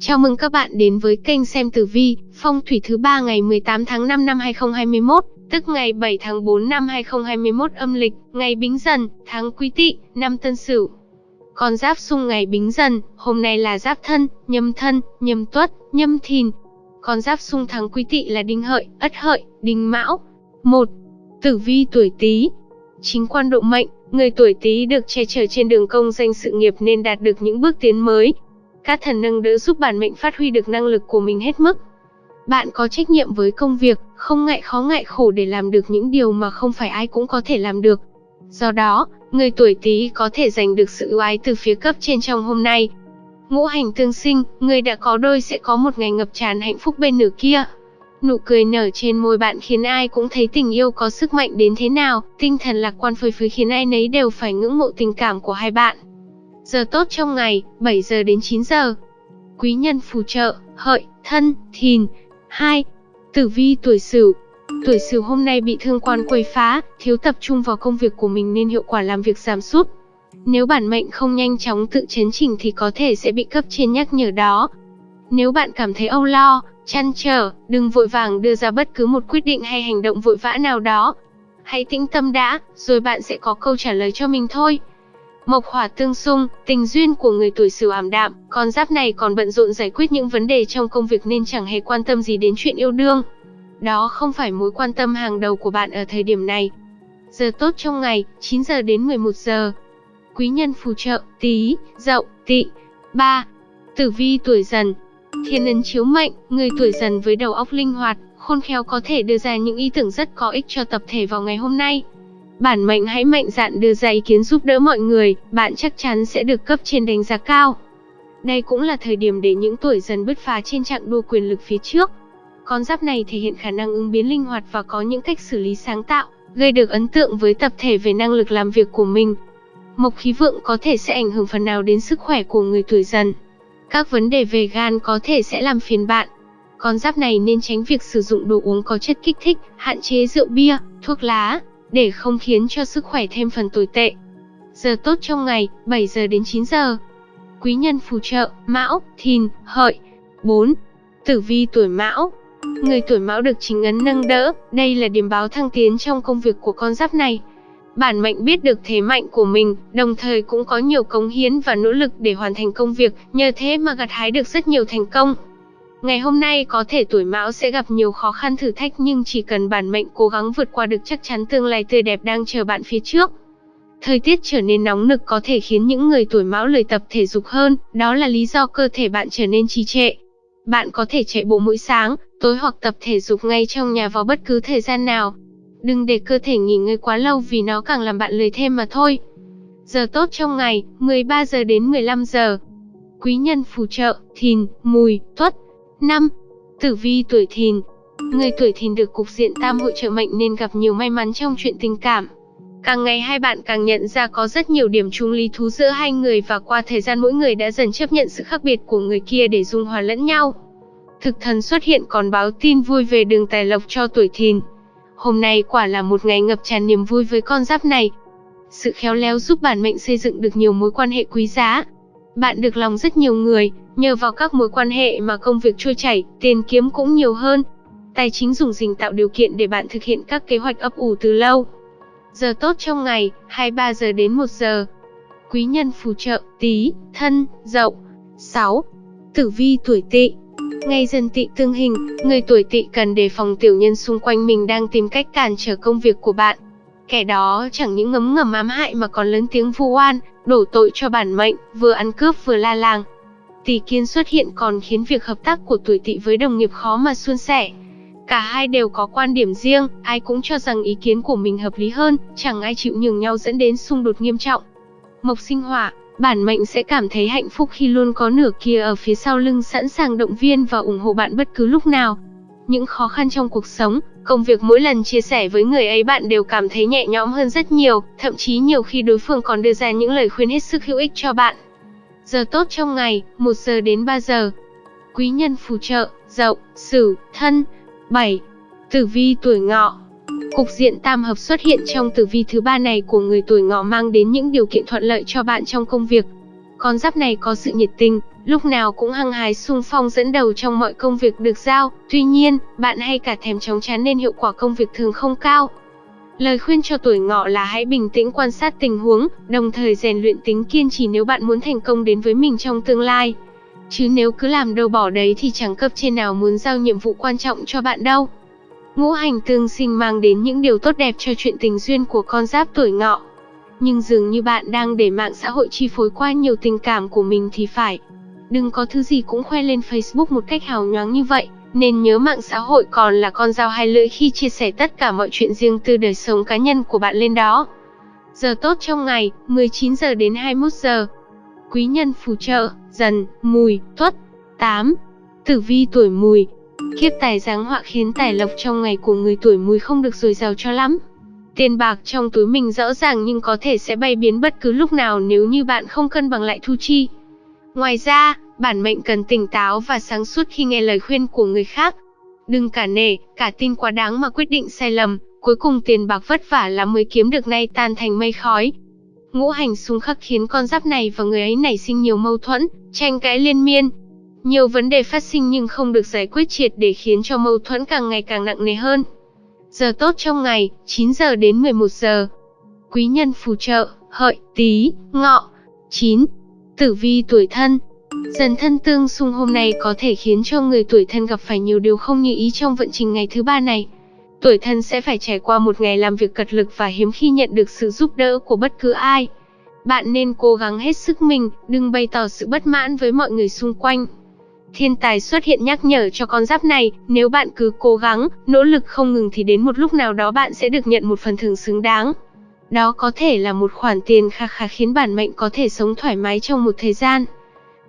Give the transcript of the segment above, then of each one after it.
Chào mừng các bạn đến với kênh xem tử vi, phong thủy thứ ba ngày 18 tháng 5 năm 2021, tức ngày 7 tháng 4 năm 2021 âm lịch, ngày Bính Dần, tháng Quý Tỵ, năm Tân Sửu. Con giáp xung ngày Bính Dần, hôm nay là Giáp Thân, Nhâm Thân, Nhâm Tuất, Nhâm Thìn. Con giáp xung tháng Quý Tỵ là Đinh Hợi, Ất Hợi, Đinh Mão. 1. Tử vi tuổi Tý. Chính quan độ mệnh, người tuổi Tý được che chở trên đường công danh sự nghiệp nên đạt được những bước tiến mới, các thần nâng đỡ giúp bản mệnh phát huy được năng lực của mình hết mức. Bạn có trách nhiệm với công việc, không ngại khó ngại khổ để làm được những điều mà không phải ai cũng có thể làm được. Do đó, người tuổi Tý có thể giành được sự ưu ái từ phía cấp trên trong hôm nay. Ngũ hành tương sinh, người đã có đôi sẽ có một ngày ngập tràn hạnh phúc bên nửa kia. Nụ cười nở trên môi bạn khiến ai cũng thấy tình yêu có sức mạnh đến thế nào, tinh thần lạc quan phơi phới khiến ai nấy đều phải ngưỡng mộ tình cảm của hai bạn. Giờ tốt trong ngày, 7 giờ đến 9 giờ. Quý nhân phù trợ, hợi, thân, thìn. 2. Tử vi tuổi sửu. Tuổi sửu hôm nay bị thương quan quấy phá, thiếu tập trung vào công việc của mình nên hiệu quả làm việc giảm sút. Nếu bản mệnh không nhanh chóng tự chấn chỉnh thì có thể sẽ bị cấp trên nhắc nhở đó. Nếu bạn cảm thấy âu lo, chăn trở, đừng vội vàng đưa ra bất cứ một quyết định hay hành động vội vã nào đó. Hãy tĩnh tâm đã, rồi bạn sẽ có câu trả lời cho mình thôi. Mộc hỏa tương xung, tình duyên của người tuổi Sửu ảm đạm, con giáp này còn bận rộn giải quyết những vấn đề trong công việc nên chẳng hề quan tâm gì đến chuyện yêu đương. Đó không phải mối quan tâm hàng đầu của bạn ở thời điểm này. Giờ tốt trong ngày, 9 giờ đến 11 giờ. Quý nhân phù trợ, Tý, Dậu, Tị, 3. Tử vi tuổi Dần. Thiên ấn chiếu mệnh, người tuổi Dần với đầu óc linh hoạt, khôn khéo có thể đưa ra những ý tưởng rất có ích cho tập thể vào ngày hôm nay. Bản mệnh hãy mạnh dạn đưa ra ý kiến giúp đỡ mọi người, bạn chắc chắn sẽ được cấp trên đánh giá cao. Đây cũng là thời điểm để những tuổi dần bứt phá trên trạng đua quyền lực phía trước. Con giáp này thể hiện khả năng ứng biến linh hoạt và có những cách xử lý sáng tạo, gây được ấn tượng với tập thể về năng lực làm việc của mình. Mộc khí vượng có thể sẽ ảnh hưởng phần nào đến sức khỏe của người tuổi dần. Các vấn đề về gan có thể sẽ làm phiền bạn. Con giáp này nên tránh việc sử dụng đồ uống có chất kích thích, hạn chế rượu bia, thuốc lá, để không khiến cho sức khỏe thêm phần tồi tệ. Giờ tốt trong ngày, 7 giờ đến 9 giờ. Quý nhân phù trợ, Mão, Thìn, Hợi. 4. Tử vi tuổi Mão. Người tuổi Mão được chính ấn nâng đỡ, đây là điểm báo thăng tiến trong công việc của con giáp này. Bản mệnh biết được thế mạnh của mình, đồng thời cũng có nhiều cống hiến và nỗ lực để hoàn thành công việc, nhờ thế mà gặt hái được rất nhiều thành công. Ngày hôm nay có thể tuổi mão sẽ gặp nhiều khó khăn thử thách nhưng chỉ cần bản mệnh cố gắng vượt qua được chắc chắn tương lai tươi đẹp đang chờ bạn phía trước. Thời tiết trở nên nóng nực có thể khiến những người tuổi mão lười tập thể dục hơn, đó là lý do cơ thể bạn trở nên trì trệ. Bạn có thể chạy bộ mỗi sáng, tối hoặc tập thể dục ngay trong nhà vào bất cứ thời gian nào. Đừng để cơ thể nghỉ ngơi quá lâu vì nó càng làm bạn lười thêm mà thôi. Giờ tốt trong ngày, 13 giờ đến 15 giờ. Quý nhân phù trợ, thìn, mùi, tuất, 5. Tử vi tuổi thìn Người tuổi thìn được cục diện tam hội trợ mệnh nên gặp nhiều may mắn trong chuyện tình cảm. Càng ngày hai bạn càng nhận ra có rất nhiều điểm chung lý thú giữa hai người và qua thời gian mỗi người đã dần chấp nhận sự khác biệt của người kia để dung hòa lẫn nhau. Thực thần xuất hiện còn báo tin vui về đường tài lộc cho tuổi thìn. Hôm nay quả là một ngày ngập tràn niềm vui với con giáp này. Sự khéo léo giúp bản mệnh xây dựng được nhiều mối quan hệ quý giá. Bạn được lòng rất nhiều người, Nhờ vào các mối quan hệ mà công việc trôi chảy, tiền kiếm cũng nhiều hơn. Tài chính dùng dình tạo điều kiện để bạn thực hiện các kế hoạch ấp ủ từ lâu. Giờ tốt trong ngày, 23 giờ đến 1 giờ. Quý nhân phù trợ, tí, thân, dậu. 6. Tử vi tuổi tỵ Ngày dần tỵ tương hình, người tuổi tỵ cần đề phòng tiểu nhân xung quanh mình đang tìm cách cản trở công việc của bạn. Kẻ đó chẳng những ngấm ngầm ám hại mà còn lớn tiếng vu oan, đổ tội cho bản mệnh, vừa ăn cướp vừa la làng, Tỷ kiến xuất hiện còn khiến việc hợp tác của tuổi tỵ với đồng nghiệp khó mà suôn sẻ. Cả hai đều có quan điểm riêng, ai cũng cho rằng ý kiến của mình hợp lý hơn, chẳng ai chịu nhường nhau dẫn đến xung đột nghiêm trọng. Mộc sinh hỏa, bản mệnh sẽ cảm thấy hạnh phúc khi luôn có nửa kia ở phía sau lưng sẵn sàng động viên và ủng hộ bạn bất cứ lúc nào. Những khó khăn trong cuộc sống, công việc mỗi lần chia sẻ với người ấy bạn đều cảm thấy nhẹ nhõm hơn rất nhiều, thậm chí nhiều khi đối phương còn đưa ra những lời khuyên hết sức hữu ích cho bạn. Giờ tốt trong ngày, 1 giờ đến 3 giờ. Quý nhân phù trợ, dậu, sửu, thân. 7. Tử vi tuổi ngọ Cục diện tam hợp xuất hiện trong tử vi thứ ba này của người tuổi ngọ mang đến những điều kiện thuận lợi cho bạn trong công việc. Con giáp này có sự nhiệt tình, lúc nào cũng hăng hái sung phong dẫn đầu trong mọi công việc được giao, tuy nhiên, bạn hay cả thèm chóng chán nên hiệu quả công việc thường không cao. Lời khuyên cho tuổi ngọ là hãy bình tĩnh quan sát tình huống, đồng thời rèn luyện tính kiên trì nếu bạn muốn thành công đến với mình trong tương lai. Chứ nếu cứ làm đâu bỏ đấy thì chẳng cấp trên nào muốn giao nhiệm vụ quan trọng cho bạn đâu. Ngũ hành tương sinh mang đến những điều tốt đẹp cho chuyện tình duyên của con giáp tuổi ngọ. Nhưng dường như bạn đang để mạng xã hội chi phối qua nhiều tình cảm của mình thì phải. Đừng có thứ gì cũng khoe lên Facebook một cách hào nhoáng như vậy, nên nhớ mạng xã hội còn là con dao hai lưỡi khi chia sẻ tất cả mọi chuyện riêng tư đời sống cá nhân của bạn lên đó. Giờ tốt trong ngày, 19 giờ đến 21 giờ. Quý nhân phù trợ, dần, mùi, tuất. 8. Tử vi tuổi mùi, Kiếp tài giáng họa khiến tài lộc trong ngày của người tuổi mùi không được dồi dào cho lắm. Tiền bạc trong túi mình rõ ràng nhưng có thể sẽ bay biến bất cứ lúc nào nếu như bạn không cân bằng lại thu chi. Ngoài ra, bản mệnh cần tỉnh táo và sáng suốt khi nghe lời khuyên của người khác. Đừng cả nể, cả tin quá đáng mà quyết định sai lầm, cuối cùng tiền bạc vất vả là mới kiếm được nay tan thành mây khói. Ngũ hành xung khắc khiến con giáp này và người ấy nảy sinh nhiều mâu thuẫn, tranh cãi liên miên, nhiều vấn đề phát sinh nhưng không được giải quyết triệt để khiến cho mâu thuẫn càng ngày càng nặng nề hơn. Giờ tốt trong ngày, 9 giờ đến 11 giờ. Quý nhân phù trợ, hợi, tí, ngọ. 9. Tử vi tuổi thân Dần thân tương xung hôm nay có thể khiến cho người tuổi thân gặp phải nhiều điều không như ý trong vận trình ngày thứ ba này. Tuổi thân sẽ phải trải qua một ngày làm việc cật lực và hiếm khi nhận được sự giúp đỡ của bất cứ ai. Bạn nên cố gắng hết sức mình, đừng bày tỏ sự bất mãn với mọi người xung quanh. Thiên tài xuất hiện nhắc nhở cho con giáp này, nếu bạn cứ cố gắng, nỗ lực không ngừng thì đến một lúc nào đó bạn sẽ được nhận một phần thưởng xứng đáng. Đó có thể là một khoản tiền kha khá khiến bản mệnh có thể sống thoải mái trong một thời gian.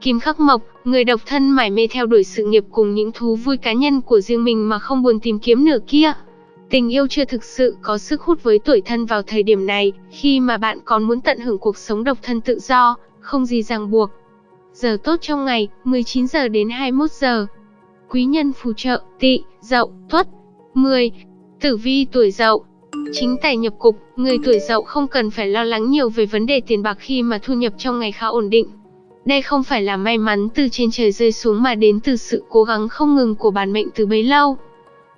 Kim Khắc Mộc, người độc thân mải mê theo đuổi sự nghiệp cùng những thú vui cá nhân của riêng mình mà không buồn tìm kiếm nửa kia. Tình yêu chưa thực sự có sức hút với tuổi thân vào thời điểm này, khi mà bạn còn muốn tận hưởng cuộc sống độc thân tự do, không gì ràng buộc, Giờ tốt trong ngày, 19 giờ đến 21 giờ. Quý nhân phù trợ, tỵ, dậu, tuất. 10. Tử vi tuổi dậu. Chính tài nhập cục, người tuổi dậu không cần phải lo lắng nhiều về vấn đề tiền bạc khi mà thu nhập trong ngày khá ổn định. Đây không phải là may mắn từ trên trời rơi xuống mà đến từ sự cố gắng không ngừng của bản mệnh từ bấy lâu.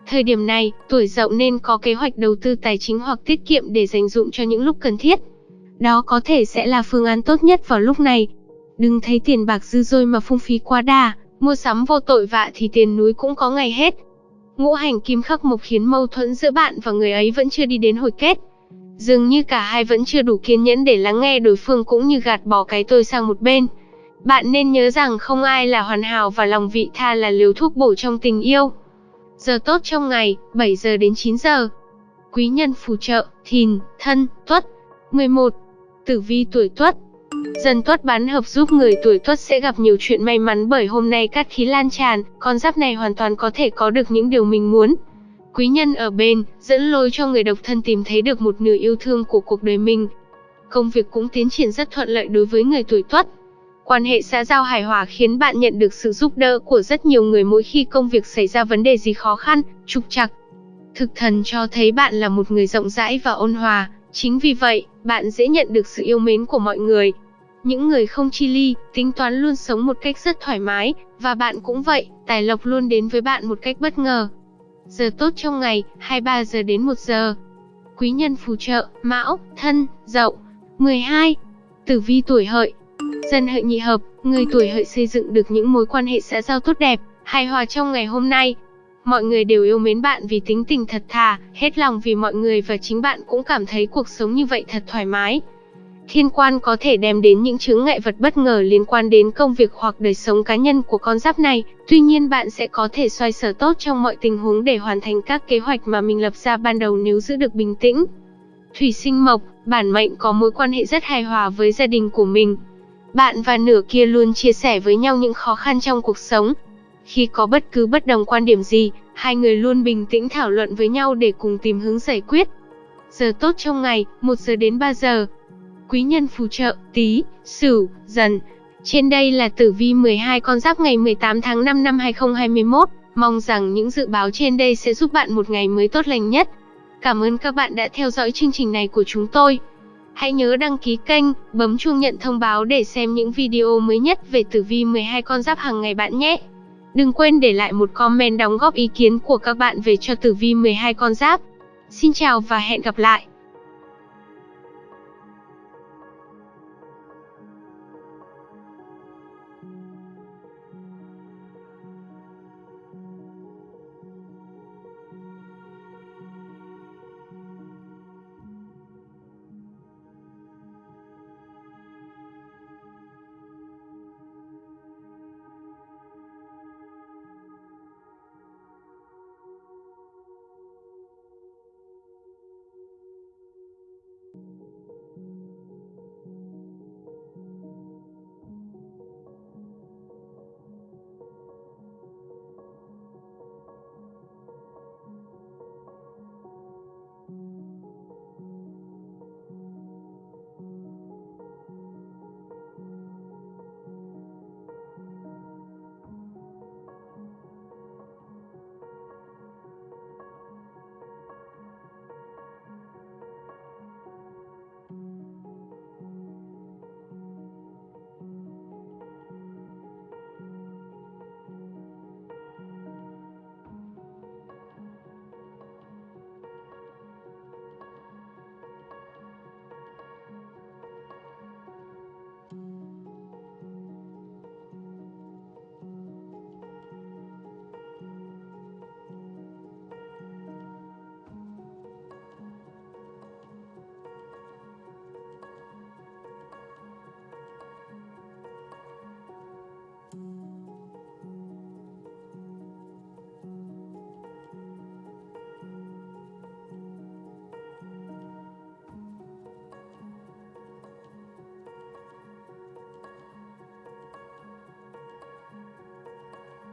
Thời điểm này, tuổi dậu nên có kế hoạch đầu tư tài chính hoặc tiết kiệm để dành dụng cho những lúc cần thiết. Đó có thể sẽ là phương án tốt nhất vào lúc này, Đừng thấy tiền bạc dư dôi mà phung phí quá đà, mua sắm vô tội vạ thì tiền núi cũng có ngày hết. Ngũ hành kim khắc mộc khiến mâu thuẫn giữa bạn và người ấy vẫn chưa đi đến hồi kết. Dường như cả hai vẫn chưa đủ kiên nhẫn để lắng nghe đối phương cũng như gạt bỏ cái tôi sang một bên. Bạn nên nhớ rằng không ai là hoàn hảo và lòng vị tha là liều thuốc bổ trong tình yêu. Giờ tốt trong ngày, 7 giờ đến 9 giờ. Quý nhân phù trợ, thìn, thân, tuất. 11. Tử vi tuổi tuất, Dần tuất bán hợp giúp người tuổi tuất sẽ gặp nhiều chuyện may mắn bởi hôm nay cát khí lan tràn, con giáp này hoàn toàn có thể có được những điều mình muốn. Quý nhân ở bên, dẫn lối cho người độc thân tìm thấy được một nửa yêu thương của cuộc đời mình. Công việc cũng tiến triển rất thuận lợi đối với người tuổi tuất. Quan hệ xã giao hài hòa khiến bạn nhận được sự giúp đỡ của rất nhiều người mỗi khi công việc xảy ra vấn đề gì khó khăn, trục trặc. Thực thần cho thấy bạn là một người rộng rãi và ôn hòa, chính vì vậy, bạn dễ nhận được sự yêu mến của mọi người, những người không chi ly, tính toán luôn sống một cách rất thoải mái, và bạn cũng vậy, tài lộc luôn đến với bạn một cách bất ngờ. Giờ tốt trong ngày, 23 giờ đến 1 giờ. Quý nhân phù trợ, Mão, Thân, Dậu. 12. Tử vi tuổi hợi. Dân hợi nhị hợp, người tuổi hợi xây dựng được những mối quan hệ xã giao tốt đẹp, hài hòa trong ngày hôm nay. Mọi người đều yêu mến bạn vì tính tình thật thà, hết lòng vì mọi người và chính bạn cũng cảm thấy cuộc sống như vậy thật thoải mái. Thiên quan có thể đem đến những chứng ngại vật bất ngờ liên quan đến công việc hoặc đời sống cá nhân của con giáp này, tuy nhiên bạn sẽ có thể xoay sở tốt trong mọi tình huống để hoàn thành các kế hoạch mà mình lập ra ban đầu nếu giữ được bình tĩnh. Thủy sinh mộc, bản mệnh có mối quan hệ rất hài hòa với gia đình của mình. Bạn và nửa kia luôn chia sẻ với nhau những khó khăn trong cuộc sống. Khi có bất cứ bất đồng quan điểm gì, hai người luôn bình tĩnh thảo luận với nhau để cùng tìm hướng giải quyết. Giờ tốt trong ngày, 1 giờ đến 3 giờ, quý nhân phù trợ, tí, sửu, dần. Trên đây là tử vi 12 con giáp ngày 18 tháng 5 năm 2021. Mong rằng những dự báo trên đây sẽ giúp bạn một ngày mới tốt lành nhất. Cảm ơn các bạn đã theo dõi chương trình này của chúng tôi. Hãy nhớ đăng ký kênh, bấm chuông nhận thông báo để xem những video mới nhất về tử vi 12 con giáp hàng ngày bạn nhé. Đừng quên để lại một comment đóng góp ý kiến của các bạn về cho tử vi 12 con giáp. Xin chào và hẹn gặp lại.